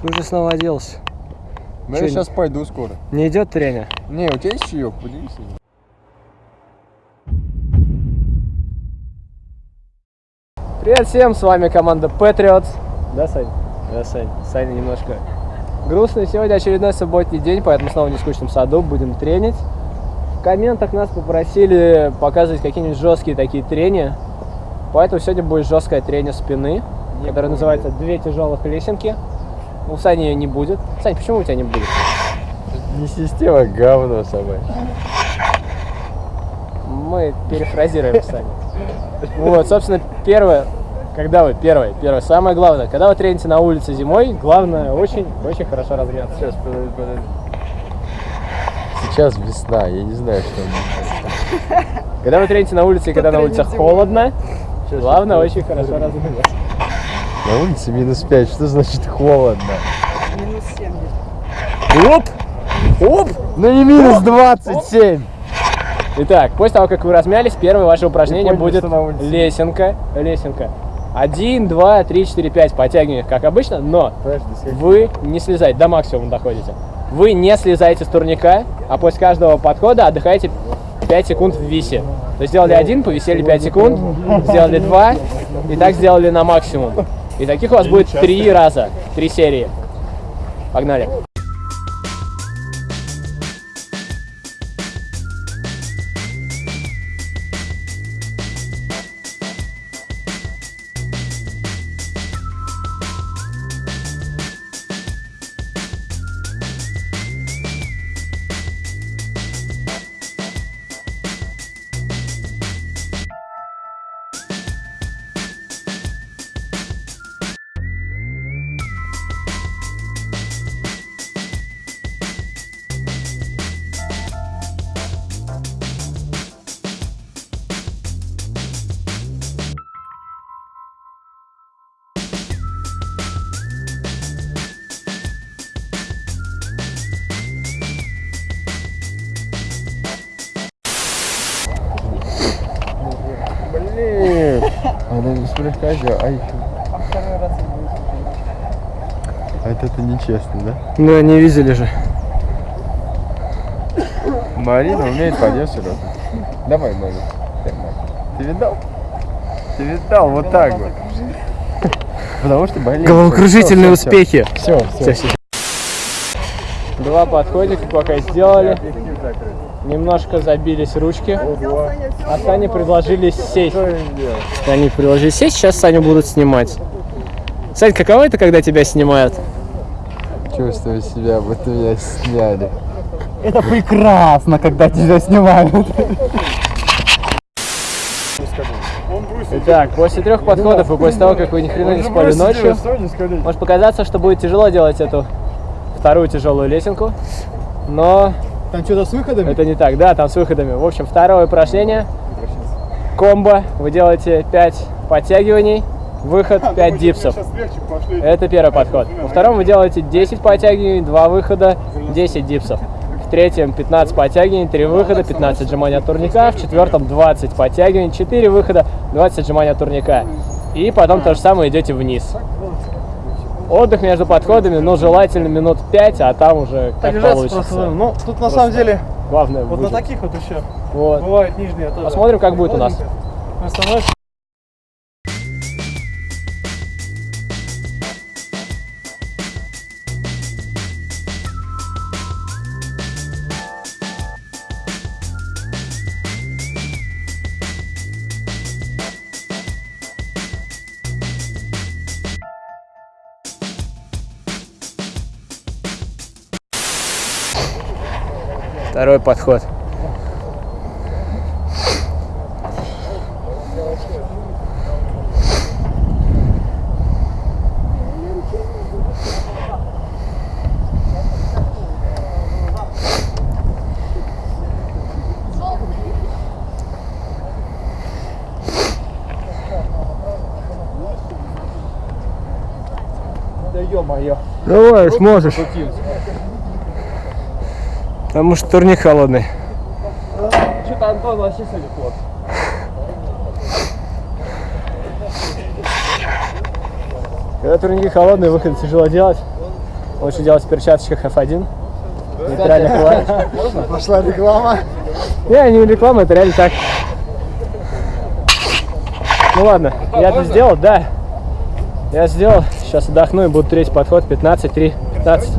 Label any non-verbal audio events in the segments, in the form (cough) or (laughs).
Ты уже снова оделся. Ну, я Чё, сейчас пойду скоро. Не идет тренер? Не, у тебя есть чаек? Поделись. Привет всем, с вами команда Patriots. Да, Сань? Да, Сань. Саня немножко грустный. Сегодня очередной субботний день, поэтому снова в нескучном саду будем тренить. В комментах нас попросили показывать какие-нибудь жесткие такие трения. Поэтому сегодня будет жесткое трение спины, которое называется «Две тяжелых лесенки». У Сани ее не будет. Сань, почему у тебя не будет? Не система, говно собачье. Мы перефразируем Саню. Вот, собственно, первое, когда вы, первое, первое, самое главное, когда вы трените на улице зимой, главное очень, очень хорошо размяться. Сейчас, подожди, подожди. Сейчас весна, я не знаю, что. Когда вы трените на улице и когда на улице холодно, главное очень хорошо размяться. На улице минус 5, что значит холодно? Оп! Оп! Ну не минус 27! Итак, после того, как вы размялись, первое ваше упражнение будет лесенка. Лесенка. Один, два, три, четыре, пять. Подтягиваний, как обычно, но Подожди, вы не слезаете, до максимума доходите. Вы не слезаете с турника, а после каждого подхода отдыхаете 5 секунд в висе. То есть сделали один, повисели 5 секунд, сделали два, и так сделали на максимум. И таких у вас будет три раза, три серии. Погнали. Она не слегка сделала. Ай. А это, это нечестно, да? Ну, не видели же. Марина умеет поднять сюда. Давай, Марина. Ты видал? Ты видал? Вот так вот. Потому что болеет. Головокружительные успехи. Все, Всё, всё. Два подходика пока сделали. Немножко забились ручки. А Сане предложили сесть. Они предложили сесть, сейчас Саню будут снимать. Сань, каково это, когда тебя снимают? Чувствую себя, будто меня сняли. Это прекрасно, когда тебя снимают. Итак, после трех подходов и после того, как вы ни хрена не спали ночью, может показаться, что будет тяжело делать эту вторую тяжелую лесенку. Но Там что-то с выходами? Это не так, да, там с выходами. В общем, второе упражнение. Комбо. Вы делаете 5 подтягиваний, выход (laughs) 5 дипсов. Это первый подход. Во втором вы делаете 10 подтягиваний, 2 выхода, 10 дипсов. В третьем 15 подтягиваний, 3 выхода, 15 отжиманий от турника. В четвертом 20 подтягиваний, 4 выхода, 20 отжиманий от турника. И потом то же самое идете вниз. Отдых между подходами, ну, желательно минут 5, а там уже как получится. просто. Ну, тут на Просто самом деле, Главное вот на выжить. таких вот еще Вот. бывают нижние тоже. Посмотрим, как будет у нас. Остановишься. Второй подход. Да ё-моё. Давай, сможешь. Потому что турник холодный. Что-то Антон вообще сегодня плохо. Когда турники холодные, выход тяжело делать. Лучше делать в перчаточках F1. Нейтральных клавиш. Пошла реклама. Не, не реклама, это реально так. Ну ладно, я это сделал, да. Я сделал. Сейчас отдохну и буду третий подход. 15, 3, 15.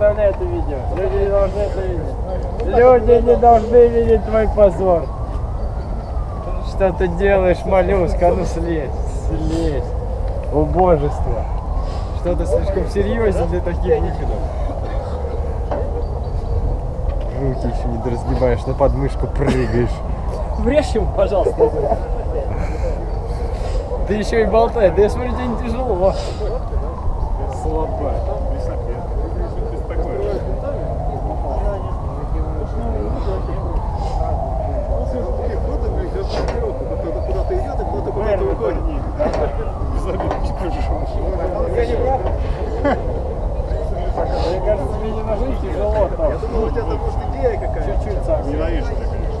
Вставляй это видео. Люди не должны это видеть. Люди не должны видеть твой позор. Что ты делаешь, моллюска? А ну слезь, слезь. Убожество. Что ты слишком серьезен для таких выходов. Руки еще не разгибаешь, на подмышку прыгаешь. Врежь ему, пожалуйста. Ты еще и болтаешь. Да я смотрю, тебе не тяжело. Слабо. Куда-то идет, и куда-то куда-то уходит. Мне кажется, мне не ножи тяжело там. Я думал, у тебя там может идея какая-то. Чуть-чуть совсем. Ненавижу это, конечно.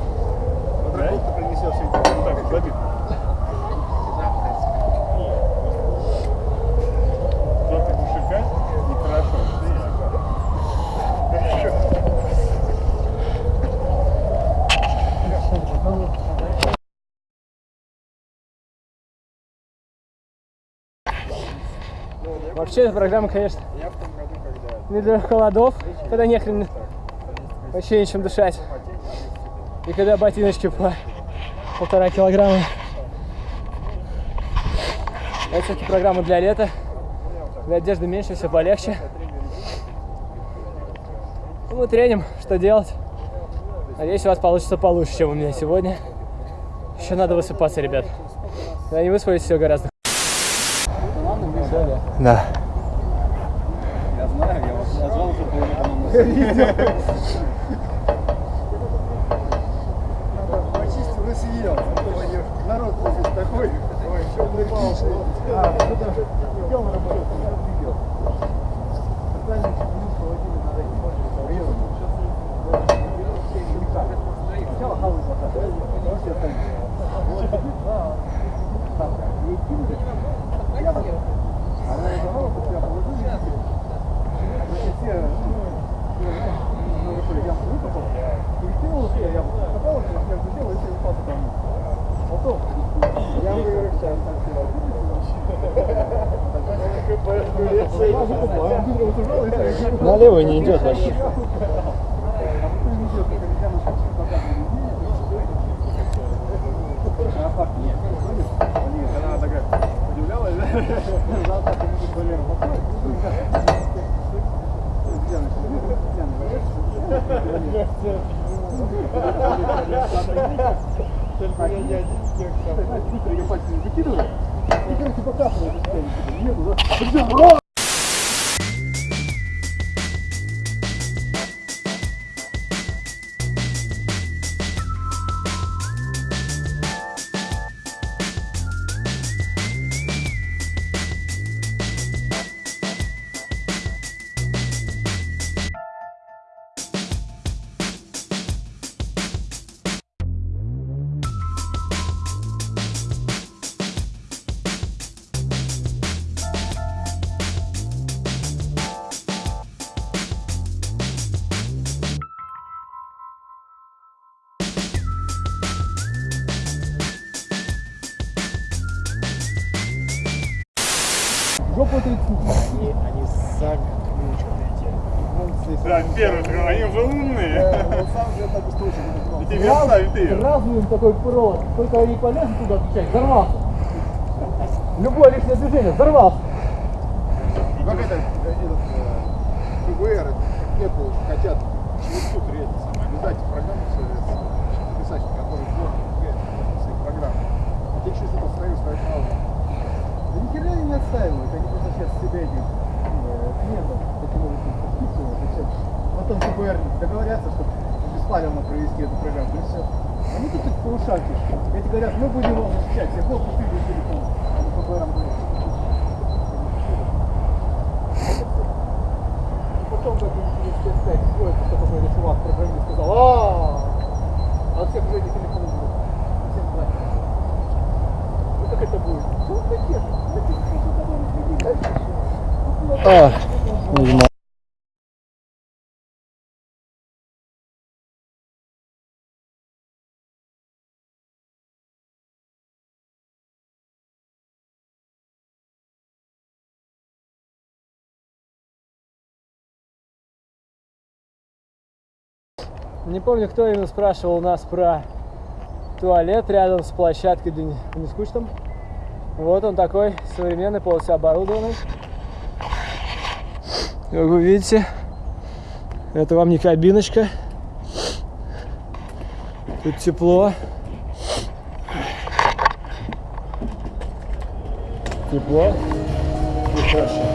Подработку принесешь все эти. Ну так, забит. Запах мужика нехорошо. Вообще эта программа, конечно, не для холодов, когда нехрен вообще нечем дышать. И когда ботиночки по полтора килограмма. Это все-таки программа для лета. Для одежды меньше, все полегче. Ну, Мы треним, что делать. Надеюсь, у вас получится получше, чем у меня сегодня. Еще надо высыпаться, ребят. Когда не выспались, все гораздо. Да. Почистил и съел. Народ здесь такой. Ой, что улыбался. А, куда? Идем на работу. Налево не идет вообще. Только я не один всех сам. Чуть-чуть я пальцы не выкидываю. И, короче, показываю. Еду, да? Причем, Жопу ты Они, они сами Да, первый, они уже умные. Он сам же так устойчиво не И тебе оставит ты. Сразу им такой провод, только они полезут туда отвечать, взорвался. Любое лишнее движение, взорвался. Как это, этот, э, ФБР, Apple хотят через суд это самое, обязать программу писать, который сделал своих программ. А те через это ставят, ставят на аудио. Да ни отстаивают, они просто сейчас себя этих э, клиентов таким образом подписывают и все. Потом ФБР договорятся, чтобы бесплатно провести эту программу, и все. Они тут их по ушам. Эти говорят, мы будем вас защищать, всех хлопцы ты телефон. Они ФБР говорят. Потом как они через 5 сходят, что какой-то чувак программист сказал, а а у всех уже эти телефоны будут. Всем платят. Ну как это будет? Ну, такие, такие, Не помню, кто именно спрашивал у нас про туалет рядом с площадкой не- скучном. Вот он такой современный, полностью оборудованный. Как вы видите, это вам не кабиночка. Тут тепло. Тепло и.